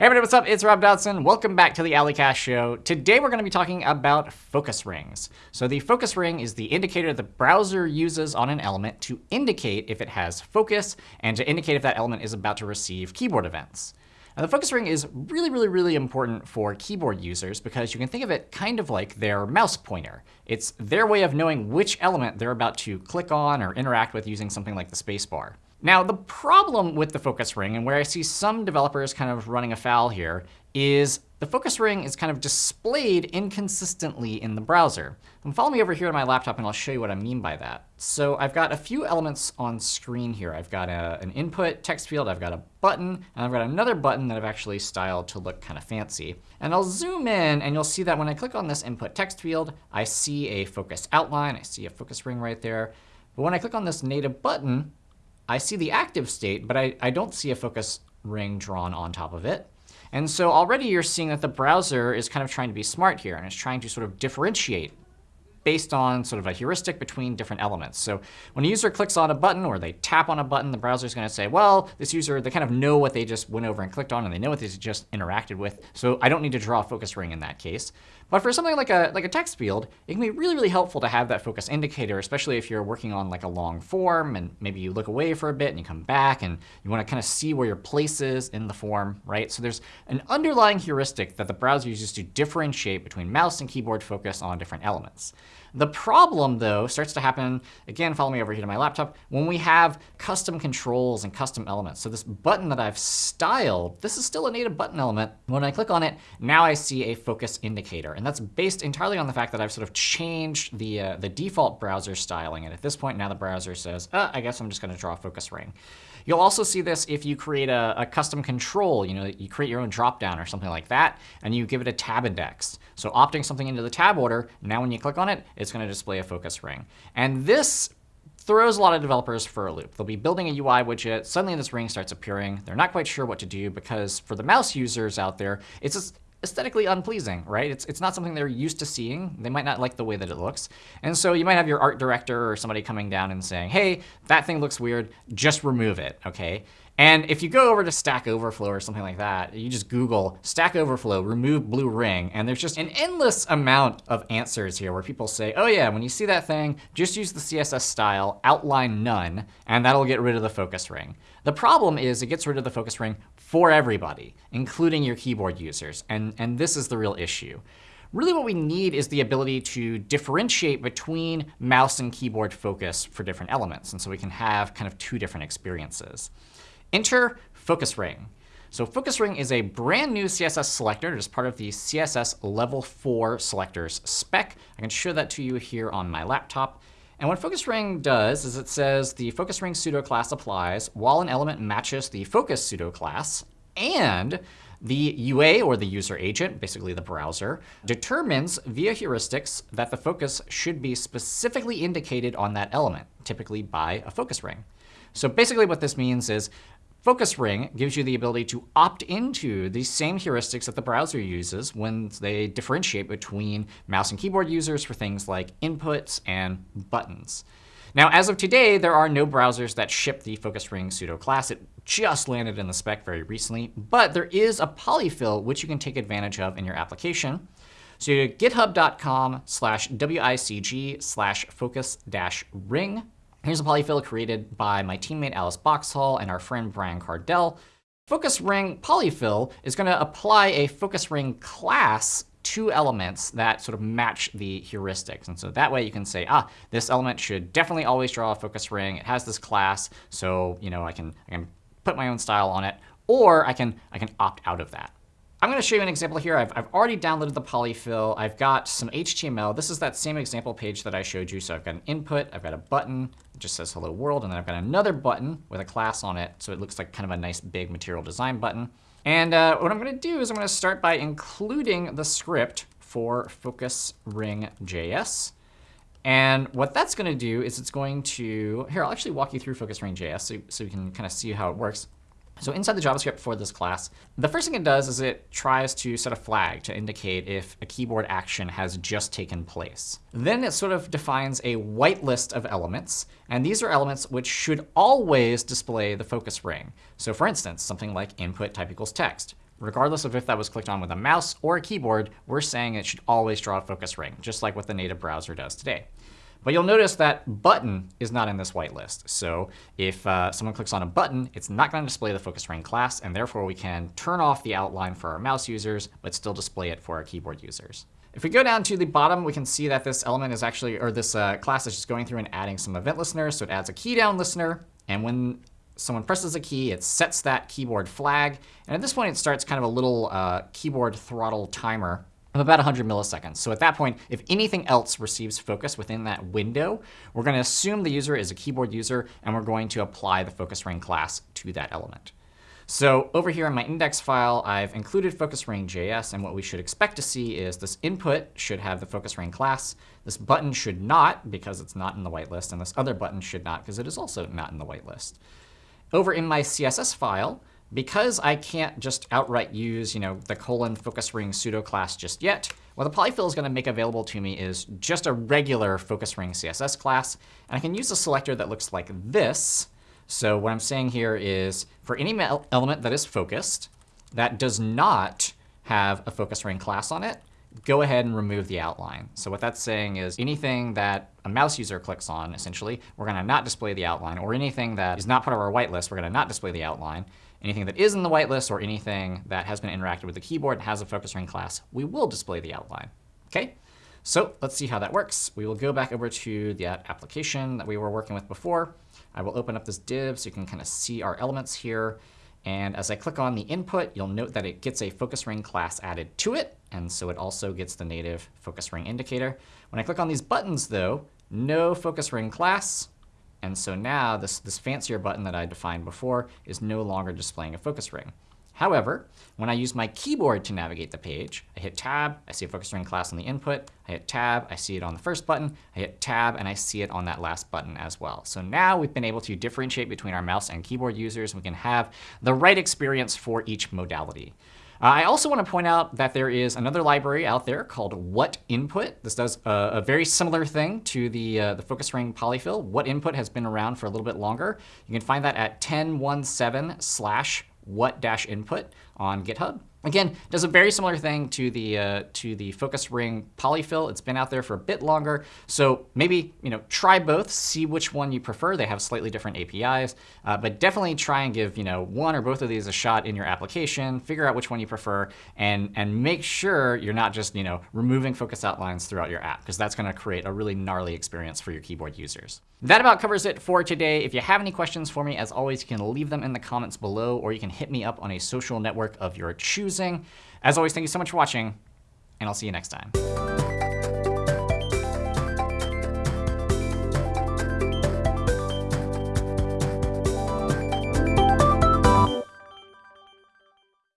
Hey everybody, what's up? It's Rob Dodson. Welcome back to the A11ycast Show. Today we're going to be talking about focus rings. So the focus ring is the indicator the browser uses on an element to indicate if it has focus and to indicate if that element is about to receive keyboard events. Now, the focus ring is really, really, really important for keyboard users because you can think of it kind of like their mouse pointer. It's their way of knowing which element they're about to click on or interact with using something like the spacebar. Now, the problem with the focus ring, and where I see some developers kind of running afoul here, is the focus ring is kind of displayed inconsistently in the browser. And follow me over here on my laptop, and I'll show you what I mean by that. So I've got a few elements on screen here. I've got a, an input text field. I've got a button. And I've got another button that I've actually styled to look kind of fancy. And I'll zoom in, and you'll see that when I click on this input text field, I see a focus outline. I see a focus ring right there. But when I click on this native button, I see the active state, but I, I don't see a focus ring drawn on top of it. And so already you're seeing that the browser is kind of trying to be smart here and is trying to sort of differentiate based on sort of a heuristic between different elements. So when a user clicks on a button or they tap on a button, the browser is going to say, well, this user, they kind of know what they just went over and clicked on, and they know what they just interacted with. So I don't need to draw a focus ring in that case. But for something like a, like a text field, it can be really, really helpful to have that focus indicator, especially if you're working on like a long form and maybe you look away for a bit and you come back and you want to kind of see where your place is in the form, right? So there's an underlying heuristic that the browser uses to differentiate between mouse and keyboard focus on different elements. The problem, though, starts to happen, again, follow me over here to my laptop, when we have custom controls and custom elements. So this button that I've styled, this is still a native button element. When I click on it, now I see a focus indicator. And that's based entirely on the fact that I've sort of changed the, uh, the default browser styling. And at this point, now the browser says, uh, I guess I'm just going to draw a focus ring. You'll also see this if you create a, a custom control. You know, you create your own dropdown or something like that, and you give it a tab index. So opting something into the tab order, now when you click on it, it's going to display a focus ring. And this throws a lot of developers for a loop. They'll be building a UI widget. Suddenly this ring starts appearing. They're not quite sure what to do because for the mouse users out there, it's just aesthetically unpleasing, right? It's, it's not something they're used to seeing. They might not like the way that it looks. And so you might have your art director or somebody coming down and saying, hey, that thing looks weird. Just remove it, OK? And if you go over to Stack Overflow or something like that, you just Google Stack Overflow, remove blue ring, and there's just an endless amount of answers here where people say, oh yeah, when you see that thing, just use the CSS style outline none, and that'll get rid of the focus ring. The problem is it gets rid of the focus ring for everybody, including your keyboard users, and, and this is the real issue. Really what we need is the ability to differentiate between mouse and keyboard focus for different elements, and so we can have kind of two different experiences. Enter focus ring. So focus ring is a brand new CSS selector. It is part of the CSS Level 4 selectors spec. I can show that to you here on my laptop. And what focus ring does is it says the focus ring pseudo class applies while an element matches the focus pseudo class and the UA, or the user agent, basically the browser, determines via heuristics that the focus should be specifically indicated on that element, typically by a focus ring. So basically what this means is Focus ring gives you the ability to opt into the same heuristics that the browser uses when they differentiate between mouse and keyboard users for things like inputs and buttons. Now, as of today, there are no browsers that ship the focus ring pseudo class. It just landed in the spec very recently. But there is a polyfill which you can take advantage of in your application. So you go to github.com slash wicg slash focus dash ring Here's a polyfill created by my teammate Alice Boxhall and our friend Brian Kardell. Focus ring polyfill is going to apply a focus ring class to elements that sort of match the heuristics. And so that way you can say, ah, this element should definitely always draw a focus ring. It has this class, so you know I can, I can put my own style on it. Or I can, I can opt out of that. I'm going to show you an example here. I've, I've already downloaded the polyfill. I've got some HTML. This is that same example page that I showed you. So I've got an input. I've got a button. It just says hello world. And then I've got another button with a class on it. So it looks like kind of a nice big material design button. And uh, what I'm going to do is I'm going to start by including the script for focus ring JS. And what that's going to do is it's going to, here, I'll actually walk you through focus ring JS so, so you can kind of see how it works. So inside the JavaScript for this class, the first thing it does is it tries to set a flag to indicate if a keyboard action has just taken place. Then it sort of defines a whitelist of elements. And these are elements which should always display the focus ring. So for instance, something like input type equals text. regardless of if that was clicked on with a mouse or a keyboard, we're saying it should always draw a focus ring, just like what the native browser does today. But you'll notice that button is not in this whitelist. So if uh, someone clicks on a button, it's not going to display the focus ring class. And therefore, we can turn off the outline for our mouse users, but still display it for our keyboard users. If we go down to the bottom, we can see that this element is actually, or this uh, class is just going through and adding some event listeners. So it adds a key down listener. And when someone presses a key, it sets that keyboard flag. And at this point, it starts kind of a little uh, keyboard throttle timer of about 100 milliseconds. So at that point, if anything else receives focus within that window, we're going to assume the user is a keyboard user, and we're going to apply the focus ring class to that element. So over here in my index file, I've included focus ring JS, and what we should expect to see is this input should have the focus ring class. This button should not, because it's not in the whitelist, and this other button should not, because it is also not in the whitelist. Over in my CSS file, because I can't just outright use you know, the colon focus ring pseudo class just yet, what the polyfill is going to make available to me is just a regular focus ring CSS class. And I can use a selector that looks like this. So what I'm saying here is for any element that is focused that does not have a focus ring class on it, go ahead and remove the outline. So what that's saying is anything that a mouse user clicks on, essentially, we're going to not display the outline. Or anything that is not part of our whitelist, we're going to not display the outline. Anything that is in the whitelist or anything that has been interacted with the keyboard and has a focus ring class, we will display the outline. OK? So let's see how that works. We will go back over to the application that we were working with before. I will open up this div so you can kind of see our elements here. And as I click on the input, you'll note that it gets a focus ring class added to it. And so it also gets the native focus ring indicator. When I click on these buttons, though, no focus ring class, and so now this, this fancier button that I defined before is no longer displaying a focus ring. However, when I use my keyboard to navigate the page, I hit Tab, I see a focus ring class on the input. I hit Tab, I see it on the first button. I hit Tab, and I see it on that last button as well. So now we've been able to differentiate between our mouse and keyboard users. We can have the right experience for each modality. Uh, I also want to point out that there is another library out there called What Input. This does a, a very similar thing to the, uh, the focus ring polyfill. What Input has been around for a little bit longer. You can find that at 1017 slash what-input on GitHub. Again, does a very similar thing to the uh, to the focus ring polyfill. It's been out there for a bit longer, so maybe you know try both, see which one you prefer. They have slightly different APIs, uh, but definitely try and give you know one or both of these a shot in your application. Figure out which one you prefer, and and make sure you're not just you know removing focus outlines throughout your app, because that's going to create a really gnarly experience for your keyboard users. That about covers it for today. If you have any questions for me, as always, you can leave them in the comments below, or you can hit me up on a social network of your As always, thank you so much for watching, and I'll see you next time.